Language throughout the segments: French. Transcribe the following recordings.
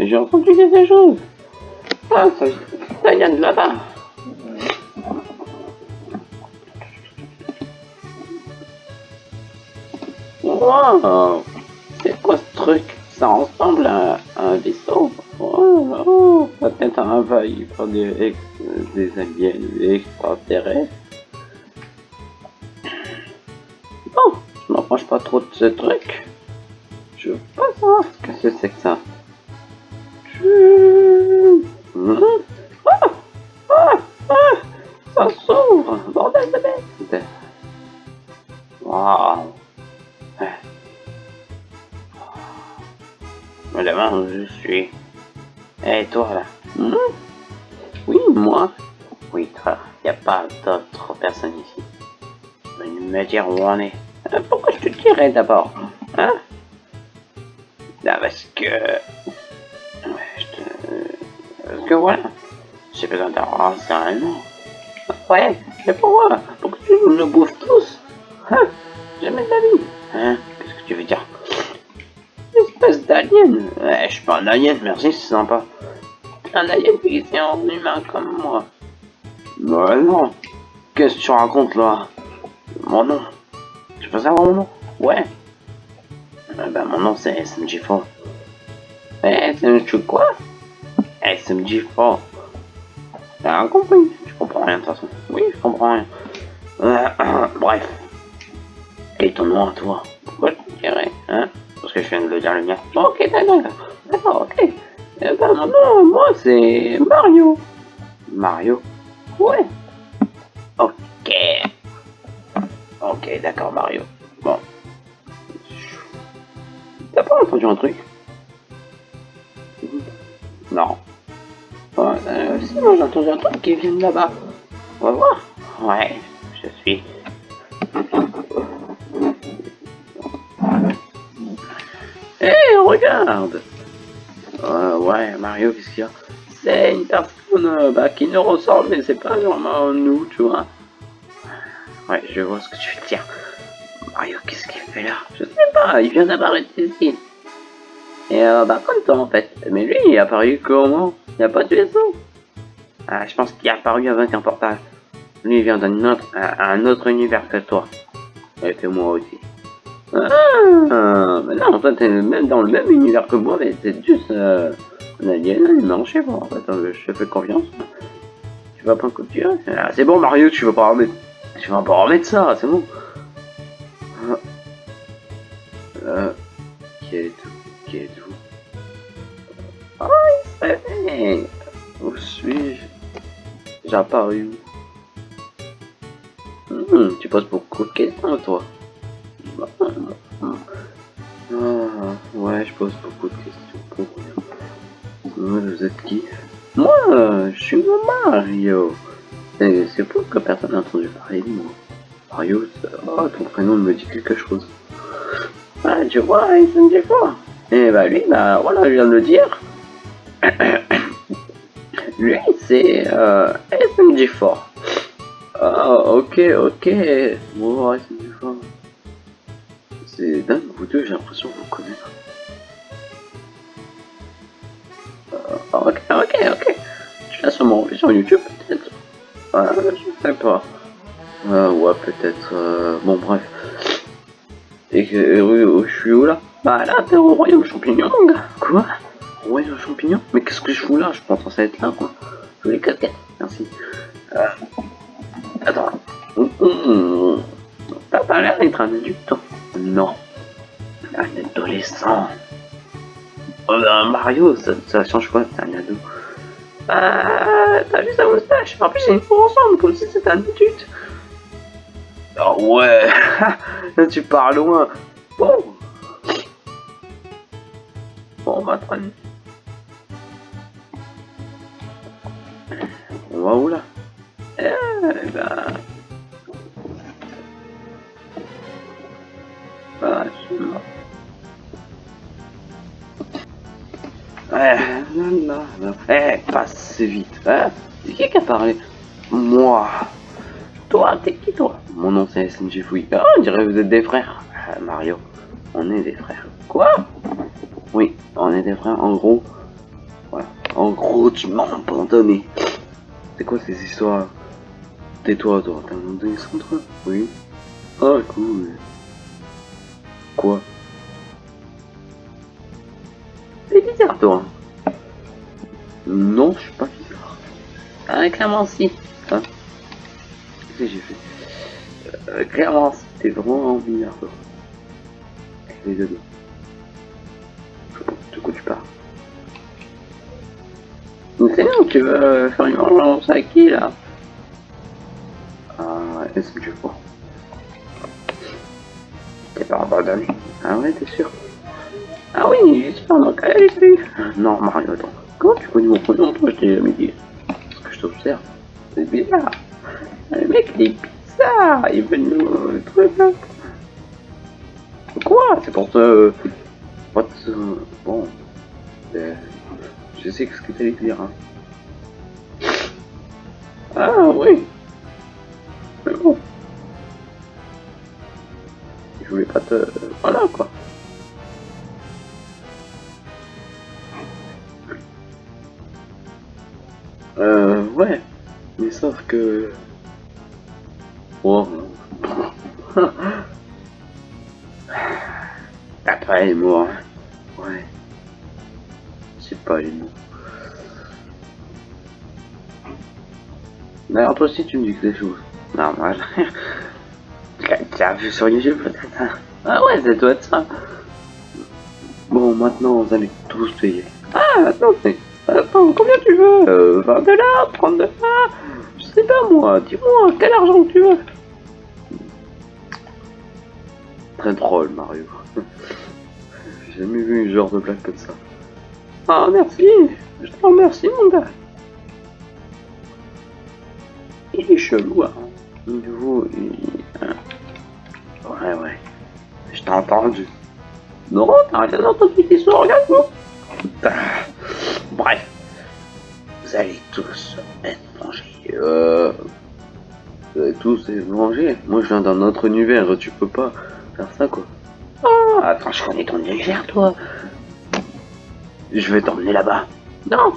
J'ai entendu, quelque chose. Ah, ça, ça vient de là-bas. C'est quoi ce truc? Ça ressemble à, à un vaisseau. Oh, oh, peut-être envahi par des, ex, des aliens extraterrestres. Bon, je m'approche pas trop de ce truc. Je veux pas savoir ce que c'est que ça. Je- Hum. Ah, ah, ah, ça s'ouvre, bordel de bête. Waouh. Madame, je suis. Et toi là Hmm? Oui, moi. Oui, toi. Y a pas d'autres personnes ici. Venez me dire où on est. Euh, Pourquoi je te dirais d'abord Hein? Là, parce que. Je te. Parce que voilà. J'ai besoin d'un renseignement. Ouais, mais pourquoi? Pourquoi tu nous bouffes tous Hein? Jamais de la vie. Hein? Qu'est-ce que tu veux dire? Espèce d'alien Ouais, je suis pas un alien, merci, c'est sympa. Un alien déguisé en humain comme moi. Ouais, non. Qu'est-ce que tu racontes là? Mon nom. Tu peux savoir mon nom? Ouais. Eh ben, mon nom c'est SMG4. Eh, SMG quoi? SMG4. T'as rien compris? Je comprends rien de toute façon. Oui, je comprends rien. Euh, bref. Et ton nom à toi Pourquoi Hein? Parce que je viens de le dire le mien. Ok, d'accord. D'accord, ok. Eh ben, nom, moi, c'est Mario. Mario Ouais. Ok. Ok, d'accord, Mario. Bon. T'as pas entendu un truc? Non. Euh, si, moi j'ai entendu un truc qui vient de là-bas. On va voir. Ouais, je suis. Regarde Euh, Ouais, Mario, qu'est-ce qu'il y a? C'est une personne euh, bah, qui nous ressemble, mais c'est pas vraiment nous, tu vois. Ouais, je vois ce que tu veux dire. Mario, qu'est-ce qu'il fait là? Je sais pas, il vient d'apparaître ici. Et euh, bah, comme toi, en fait. Mais lui, il est apparu comment? Il n'y a pas de vaisseau. Ah, je pense qu'il est apparu avec un portal. Lui, vient d'un autre, un autre univers que toi. Et que moi aussi. Ah, mais non, en fait, t'es même dans le même univers que moi, mais c'est juste euh, un alien, je sais pas, en fait, euh, je te fais confiance. Tu vas pas couper ah, C'est bon, Mario, tu vas pas remettre, tu vas pas remettre ça, c'est bon. Ah. Euh, qui êtes-vous Qui êtes-vous Ah, il se réveille Où suis-je? J'ai apparu où Hmm, Tu poses beaucoup de questions, toi. Ah, ouais, je pose beaucoup de questions pour vous êtes qui? Moi, je suis Mario. C'est pour que personne n'a entendu parler de moi. Mario, oh, ton prénom me dit quelque chose. Ah, tu vois, il me dit quoi? Et bah lui, bah voilà, je viens de le dire. lui, c'est euh, SMG4. Ah, ok, ok. Bon, SMG4. C'est dingue, vous deux, j'ai l'impression de vous connaître. Euh, ok, ok, ok. Tu l'as sûrement vu sur YouTube, peut-être euh, Je sais pas. Ouais, peut-être. euh, Bon, bref. Et que, je suis où là? Bah là, t'es au royaume champignon. Quoi? Royaume champignon? Mais qu'est-ce que je fous là? Je pense censé être là, quoi. Je voulais casquettes, merci. Euh... Attends. Hum, hum, hum. T'as pas l'air d'être un adulte, hein Non. Un adolescent. Oh, bah, Mario, ça, change quoi C'est un ado? Ah, t'as vu sa moustache En plus, ils font ensemble, comme si c'était un adulte. Oh ouais tu pars loin. Bon. Bon, on va prendre. On va où là? Eh ben... Eh, non, eh, pas si vite. Hein qui qui a parlé? Moi. Toi, t'es qui toi? Mon nom c'est SNG Fouille. Ah, on dirait que vous êtes des frères. Ah, Mario, on est des frères. Quoi? Oui, on est des frères. En gros, voilà. En gros, tu m'as abandonné. C'est quoi ces histoires? Tais-toi, toi. T'as abandonné sans toi Oui. Ah, cool. Quoi T'es bizarre, toi. Non, je suis pas bizarre. Ah, clairement, si. Hein Qu'est-ce que j'ai fait euh, Clairement, si. T'es vraiment bizarre, toi. Je sais pas de quoi tu parles. Mais c'est bien, tu veux faire une vengeance à qui, là? Ah, est-ce que je abandonné Ah ouais, t'es sûr? Ah oui, j'espère donc, allez, salut Non, Mario, attends. Comment tu connais mon prénom Toi, je t'ai jamais dit. Que je t'observe. C'est bizarre. Le mec, il est bizarre. Il veut nous trouver là. Quoi? C'est pour te... What the... Bon. Euh, Je sais ce que t'allais dire. Hein. Ah oui. Voulais pas te... Voilà quoi. Euh, ouais. Mais sauf que... Oh. Après les mots, hein. Ouais. C'est pas les mots. D'ailleurs, toi aussi, tu me dis que des choses. Normal. Vu sur YouTube, peut-être hein. Ah ouais, ça doit être ça. Bon, maintenant, vous allez tous payer. Ah, attends, c'est... Attends, combien tu veux? Euh, 20 dollars 30 dollars? Je sais pas moi, dis-moi, quel argent tu veux? Très drôle, Mario. J'ai jamais vu un genre de blague comme ça. Ah, merci Je te remercie, mon gars Il est chelou, hein. Nouveau, il... Ouais, ouais. Je t'ai entendu. Non, t'as rien entendu tes sourds, regarde-moi Bref, vous allez tous être mangés. Euh, vous allez tous être mangés. Moi, je viens d'un autre univers. Tu peux pas faire ça, quoi. Oh, attends, je connais ton univers, toi. Je vais t'emmener là-bas. Non.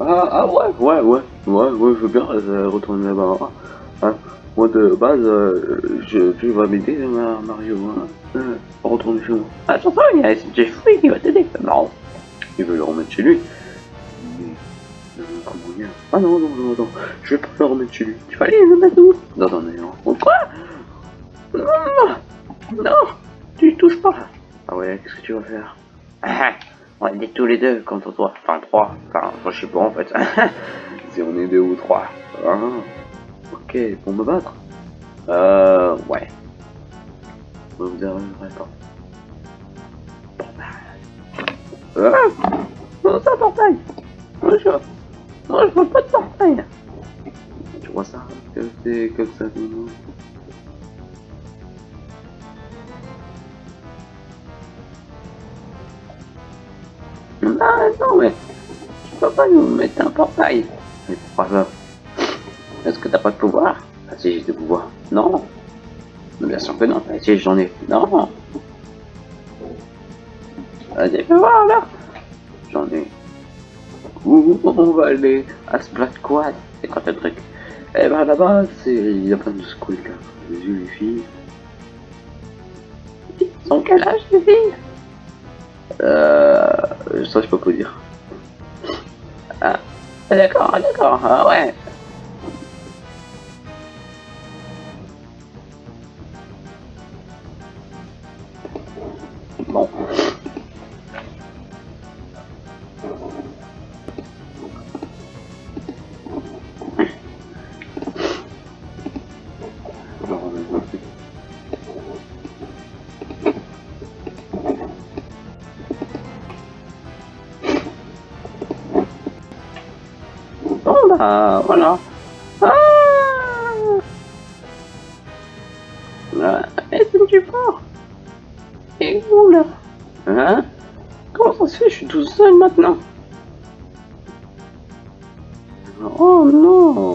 Ah, ah ouais, ouais, ouais, ouais, ouais, je veux bien euh, retourner là-bas. hein. Moi, de base, euh, je, tu vas m'aider, Ma- Mario. Hein. Euh, retourner chez moi. Attends, il y a Jeffrey qui va t'aider. Non. Il veut le remettre chez lui. Mais, euh, comment dire? Ah non, non, non, non, je vais pas le remettre chez lui. Tu vas aller le mettre où Dans un aéroport. Oh, quoi? Non Non Tu y touches pas Ah ouais, qu'est-ce que tu vas faire? Ah, On va être tous les deux contre toi. Enfin, trois. Enfin, je sais pas en fait. si on est deux ou trois. Ah, ok, pour me battre. Euh, ouais. Vous arriverez pas. Ah Non, c'est un portail. Moi je... Je vois pas de portail. Tu vois ça Que c'est comme ça Ah non mais... Tu peux pas nous mettre un portail. Mais pourquoi ça Est-ce que t'as pas de pouvoir? Si j'ai des pouvoirs. Non Mais Bien sûr que non. Si j'en ai. Non Vas-y, fais voir là? J'en ai. Où on va aller? À Splat Quad C'est quoi ce truc? Eh ben là-bas, c'est... il y a plein de là. Les yeux, les filles. Sont quel âge les filles? Euh... Ça je peux pas dire. Ah, d'accord, d'accord, ah ouais. Bah voilà. Ah Ah, Est-ce que tu pars Et où là Hein Comment ça se fait Je suis tout seul maintenant. Oh non